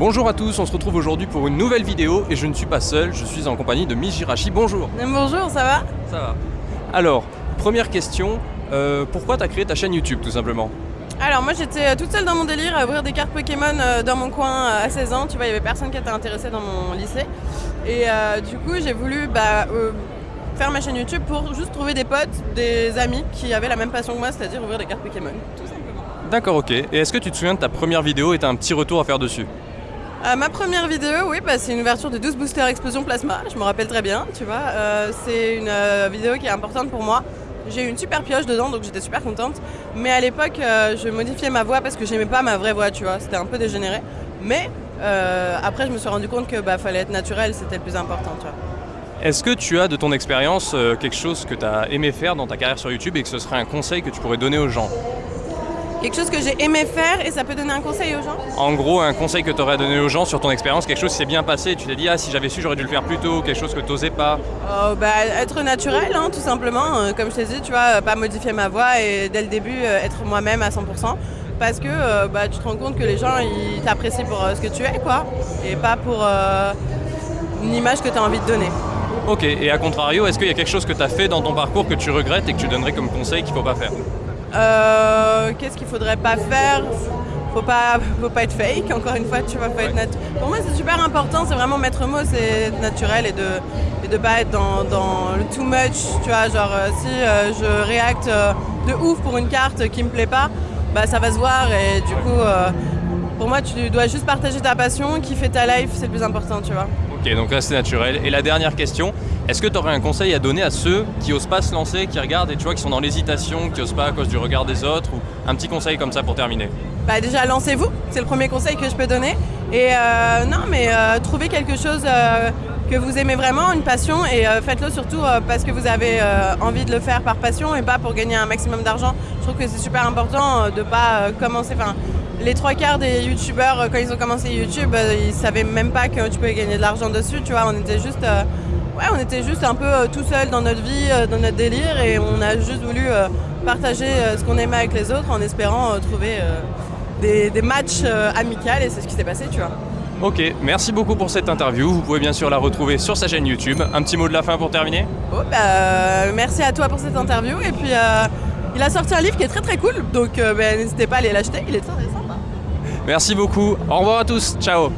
Bonjour à tous, on se retrouve aujourd'hui pour une nouvelle vidéo et je ne suis pas seul, je suis en compagnie de Mijirachi. Bonjour Bonjour, ça va? Ça va. Alors, première question, euh, pourquoi tu as créé ta chaîne YouTube tout simplement? Alors moi j'étais euh, toute seule dans mon délire à ouvrir des cartes Pokémon euh, dans mon coin à 16 ans, tu vois, il y avait personne qui était intéressé dans mon lycée. Et du coup j'ai voulu bah, faire ma chaîne YouTube pour juste trouver des potes, des amis qui avaient la même passion que moi, c'est-à-dire ouvrir des cartes Pokémon, tout simplement. D'accord, ok. Et est-ce que tu te souviens de ta première vidéo et tu as un petit retour à faire dessus? Euh, ma première vidéo, oui, bah, c'est une ouverture de 12 boosters explosion plasma, je me rappelle très bien, tu vois. Euh, c'est une euh, vidéo qui est importante pour moi. J'ai eu une super pioche dedans, donc j'étais super contente. Mais à l'époque, je modifiais ma voix parce que j'aimais pas ma vraie voix, tu vois. C'était un peu dégénéré. Mais après, je me suis rendu compte que bah, fallait être naturel, c'était le plus important. Est-ce que tu as de ton expérience quelque chose que tu as aimé faire dans ta carrière sur YouTube et que ce serait un conseil que tu pourrais donner aux gens? Quelque chose que j'ai aimé faire et ça peut donner un conseil aux gens En gros, un conseil que tu aurais donné aux gens sur ton expérience, quelque chose qui s'est bien passé, tu t'es dit, ah si j'avais su, j'aurais dû le faire plus tôt, quelque chose que tu n'osais pas oh, bah, Être naturel, hein, tout simplement. Euh, comme je t'ai dit, tu vois, euh, pas modifier ma voix et dès le début, euh, être moi-même à 100%. Parce que bah, tu te rends compte que les gens, ils t'apprécient pour ce que tu es, quoi. Et pas pour une image que tu as envie de donner. Ok, et à contrario, est-ce qu'il y a quelque chose que tu as fait dans ton parcours que tu regrettes et que tu donnerais comme conseil qu'il ne faut pas faire? Euh, qu'est-ce qu'il faudrait pas faire? Faut pas, faut pas être fake, encore une fois, tu vois, faut être Pour moi, c'est super important, c'est vraiment mettre mot, c'est naturel et de et de pas être dans, dans, le too much, tu vois, genre euh, si euh, je réacte de ouf pour une carte qui me plaît pas, bah ça va se voir et du coup, pour moi, tu dois juste partager ta passion, kiffer ta life, c'est le plus important, tu vois. Ok, donc là c'est naturel. Et la dernière question, est-ce que tu aurais un conseil à donner à ceux qui osent pas se lancer, qui regardent et tu vois, qui sont dans l'hésitation, qui osent pas à cause du regard des autres, ou un petit conseil comme ça pour terminer? Bah déjà lancez-vous, c'est le premier conseil que je peux donner. Et euh, non, mais euh, trouvez quelque chose euh, que vous aimez vraiment, une passion, et faites-le surtout parce que vous avez envie de le faire par passion et pas pour gagner un maximum d'argent. Je trouve que c'est super important de pas commencer. Les trois quarts des youtubeurs, quand ils ont commencé YouTube, ils savaient même pas que tu pouvais gagner de l'argent dessus, tu vois, on était juste ouais, on était juste un peu euh, tout seul dans notre vie, euh, dans notre délire, et on a juste voulu euh, partager ce qu'on aimait avec les autres en espérant trouver des, matchs amicaux, et c'est ce qui s'est passé, tu vois. Ok, merci beaucoup pour cette interview. Vous pouvez bien sûr la retrouver sur sa chaîne YouTube. Un petit mot de la fin pour terminer oh, bah, Merci à toi pour cette interview. Et puis, il a sorti un livre qui est très très cool. Donc, bah, n'hésitez pas à aller l'acheter. Il est très, sympa. Merci beaucoup. Au revoir à tous. Ciao.